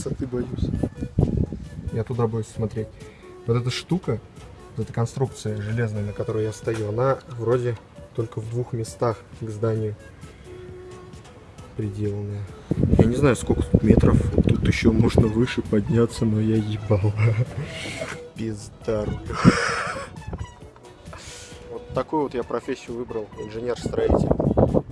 высоты боюсь. Я туда боюсь смотреть. Вот эта штука, вот эта конструкция железная, на которой я стою, она вроде только в двух местах к зданию приделанная. Я не знаю, сколько тут метров. Тут еще можно выше подняться, но я ебал. Пизда Вот такую вот я профессию выбрал, инженер-строитель.